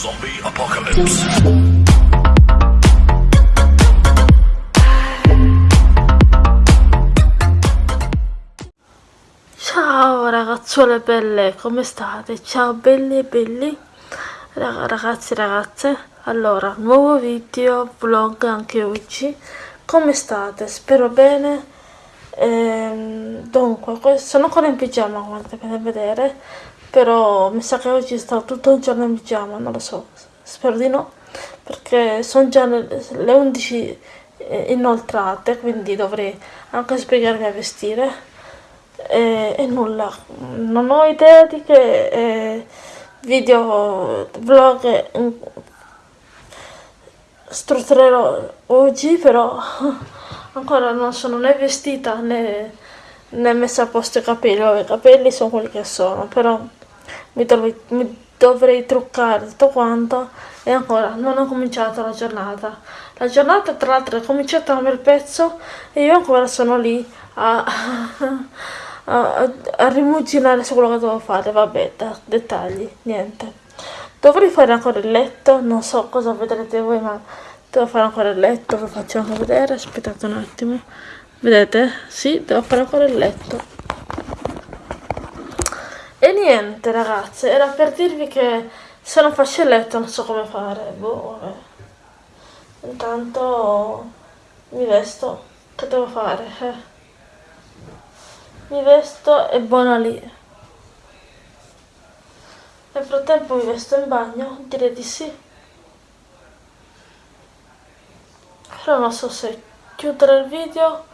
Zombie Apocalypse. Ciao ragazzuole belle, come state? Ciao belli e belli, ragazzi e ragazze. Allora, nuovo video, vlog anche oggi. Come state? Spero bene. Ehm, dunque, sono ancora in pigiama come potete vedere, però mi sa che oggi sto tutto il giorno in pigiama, non lo so, spero di no, perché sono già le 11 eh, inoltrate, quindi dovrei anche spiegarmi a vestire. E, e nulla, non ho idea di che eh, video, vlog strutturerò oggi, però ancora non sono né vestita né, né messa a posto i capelli, i capelli sono quelli che sono, però mi dovrei, mi dovrei truccare tutto quanto e ancora non ho cominciato la giornata. La giornata tra l'altro è cominciata un bel pezzo e io ancora sono lì a a, a rimuginare su quello che devo fare, vabbè, da, dettagli, niente. Dovrei fare ancora il letto, non so cosa vedrete voi, ma devo fare ancora il letto, vi faccio anche vedere, aspettate un attimo. Vedete? Sì, devo fare ancora il letto. Niente ragazze, era per dirvi che se non faccio il letto non so come fare, boh, vabbè. Intanto mi vesto, che devo fare? Eh mi vesto e buona lì. Nel frattempo mi vesto in bagno, direi di sì. Però non so se chiudere il video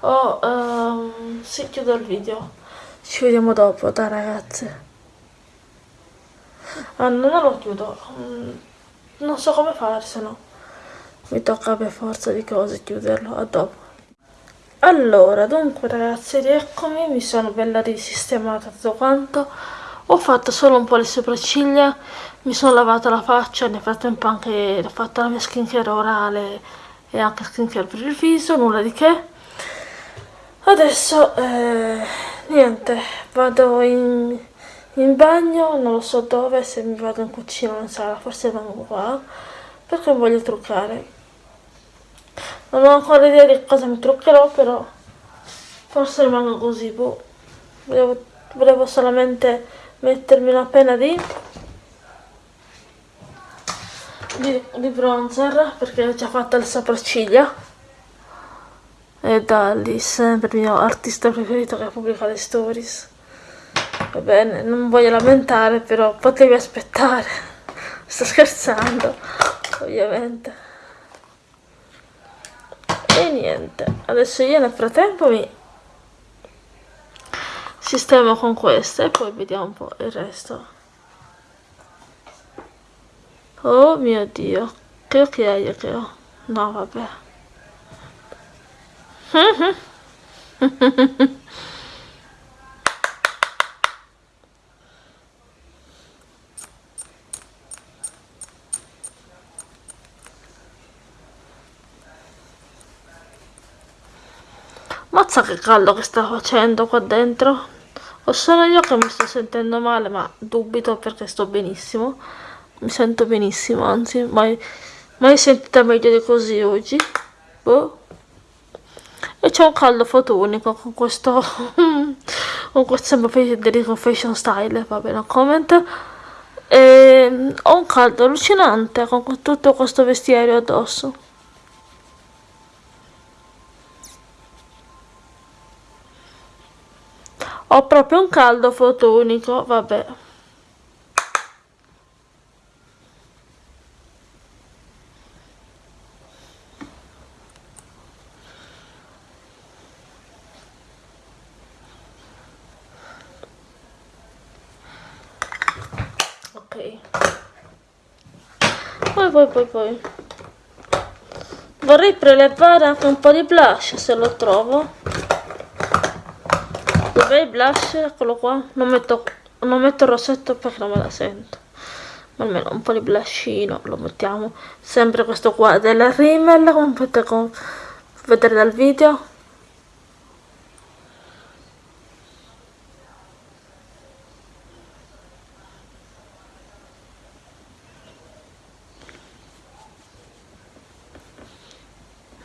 o um, sì, chiudo il video. Ci vediamo dopo, dai ragazze. Ah, non lo chiudo. Mm, non so come fare, se no mi tocca per forza di cose chiuderlo. A dopo. Allora, dunque ragazzi, rieccomi, mi sono bella risistemata tutto quanto. Ho fatto solo un po' le sopracciglia, mi sono lavata la faccia, nel frattempo anche ho fatto la mia skincare orale e anche skincare per il viso, nulla di che. Adesso, eh, niente, vado in, in bagno, non lo so dove, se mi vado in cucina non sarà, forse vengo qua, perché voglio truccare non ho ancora idea di cosa mi truccherò però forse rimango così boh. volevo, volevo solamente mettermi una penna di, di, di bronzer perché ho già fatto le sopracciglia e da lì sempre il mio artista preferito che pubblica le stories. Va bene non voglio lamentare però potevi aspettare. Sto scherzando ovviamente. E niente adesso io nel frattempo mi sistemo con queste e poi vediamo un po' il resto. Oh mio dio che occhiaie che ho. No vabbè Mazza che caldo che sta facendo qua dentro. O sono io che mi sto sentendo male, ma dubito perché sto benissimo. Mi sento benissimo, anzi, mai, mai sentita meglio di così oggi. Boh. E c'è un caldo fotonico con questo... con questo Federico Fashion Style, va bene, comment. E ho un caldo allucinante con tutto questo vestiario addosso. Ho proprio un caldo fotonico, vabbè. Ok. Poi, poi. Vorrei prelevare anche un po' di blush se lo trovo. Dov'è il blush? Eccolo qua. Non metto, non metto il rossetto perché non me la sento. Ma almeno un po' di blushino lo mettiamo. Sempre questo qua della Rimmel, come potete vedere dal video.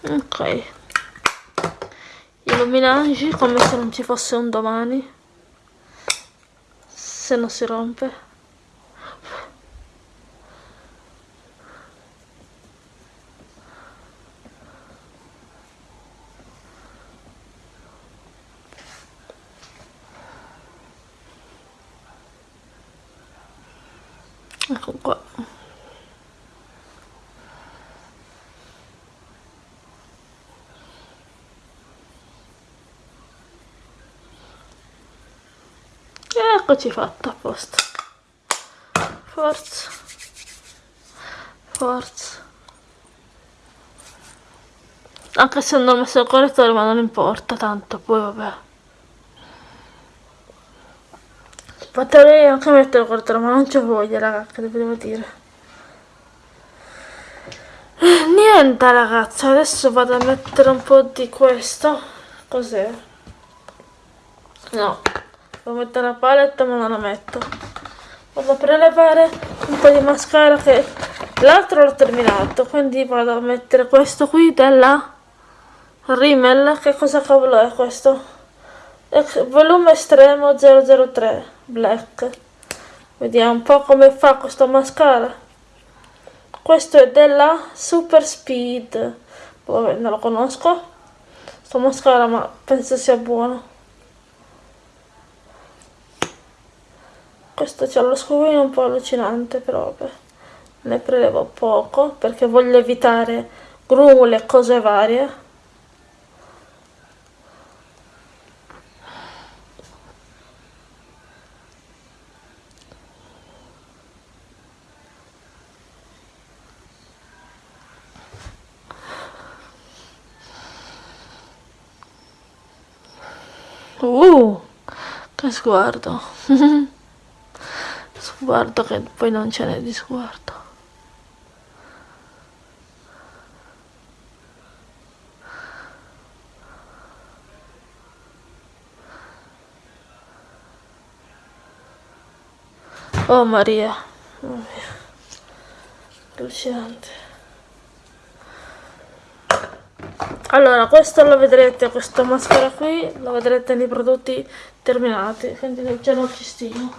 Ok. Illuminaggi come se non ci fosse un domani. Se non si rompe. Ecco qua eccoci fatta a posto. Forza. Forza. Anche se non ho messo il correttore ma non importa tanto poi vabbè. Potrei anche mettere il correttore ma non c'ho voglia raga che devo dire. Niente ragazzi adesso vado a mettere un po' di questo. Cos'è? No devo mettere la palette ma non la metto. Vado a prelevare un po' di mascara che l'altro l'ho terminato quindi vado a mettere questo qui della Rimmel. Che cosa cavolo è questo? volume estremo 003 black. Vediamo un po' come fa questo mascara. Questo è della super speed. Vabbè non lo conosco. Sto mascara ma penso sia buono questo c'ha lo scovino un po' allucinante però vabbè ne prelevo poco perché voglio evitare grumuli e cose varie Uh, che sguardo. sguardo che poi non ce n'è di sguardo. Oh Maria, oh allucinante. allora questo lo vedrete questo maschera qui lo vedrete nei prodotti terminati quindi già non ci stimo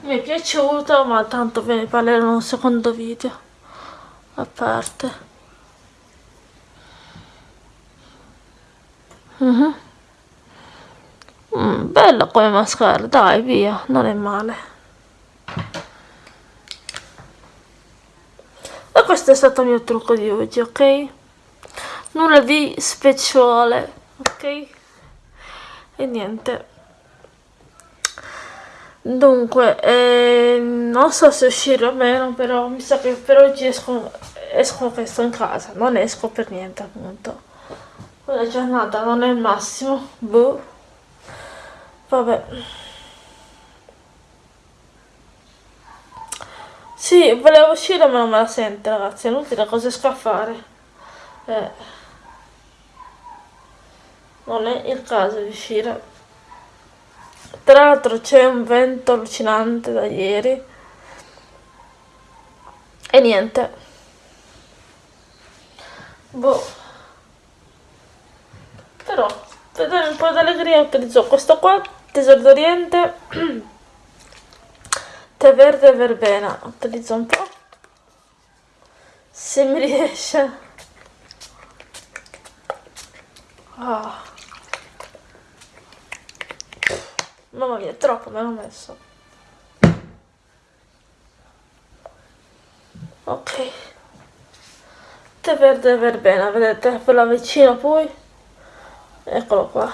mi è piaciuto ma tanto ve ne parlerò in un secondo video. A parte. Uh -huh. mm, bello come mascara dai via non è male. E questo è stato il mio trucco di oggi ok? Nulla di speciale ok? E niente dunque eh, non so se uscire o meno però mi sa che per oggi esco, esco che sto in casa non esco per niente appunto. Quella giornata non è il massimo boh. Vabbè. Sì volevo uscire ma non me la sente ragazzi è inutile cosa esco a fare? Eh. Non è il caso di uscire tra l'altro c'è un vento allucinante da ieri. E niente. Boh. Però per dare un po' di allegria utilizzo questo qua tesoro d'oriente. Tè verde e verbena. Utilizzo un po' se mi riesce. Oh. Mamma mia, troppo me l'ho messo. Ok. Tè verde verbena, vedete? Ve la vicino poi. Eccolo qua.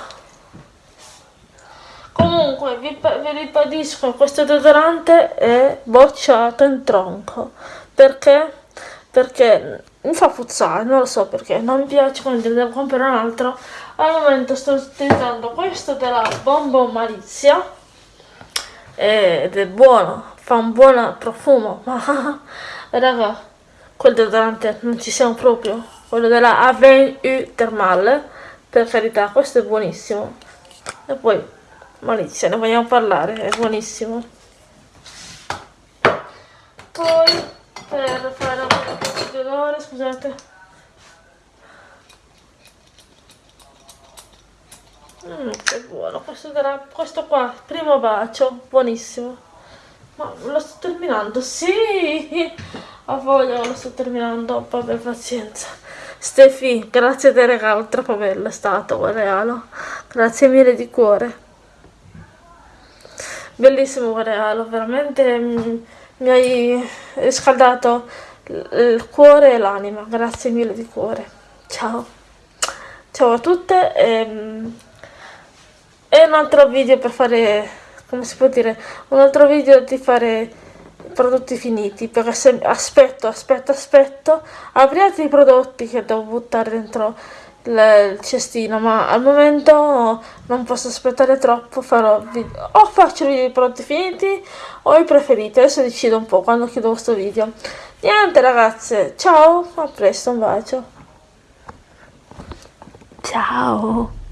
Comunque, vi, vi ribadisco, questo deodorante è bocciato in tronco. Perché? Perché mi fa puzzare, non lo so perché, non mi piace, quindi devo comprare un altro al momento sto utilizzando questo della Bombo Malizia. Ed è buono fa un buon profumo ma raga quel deodorante non ci siamo proprio. Quello della Avenue Thermal per carità questo è buonissimo. E poi Malizia ne vogliamo parlare è buonissimo. Poi per fare un po' di odore scusate Mm, che buono, questo, della, questo qua, primo bacio, buonissimo. Ma lo sto terminando, sì! Ho voglia, lo sto terminando, vabbè, pazienza. Stefi, grazie del regalo, troppo bello è stato quel regalo. Grazie mille di cuore. Bellissimo quel regalo, veramente mm, mi hai riscaldato il cuore e l'anima. Grazie mille di cuore. Ciao. Ciao a tutte. E, ehm, e un altro video per fare, come si può dire, un altro video di fare prodotti finiti, perché se aspetto, aspetto, aspetto, apri altri prodotti che devo buttare dentro il cestino, ma al momento non posso aspettare troppo, farò video, o faccio video di prodotti finiti o i preferiti, adesso decido un po' quando chiudo questo video. Niente ragazze, ciao, a presto, un bacio. Ciao.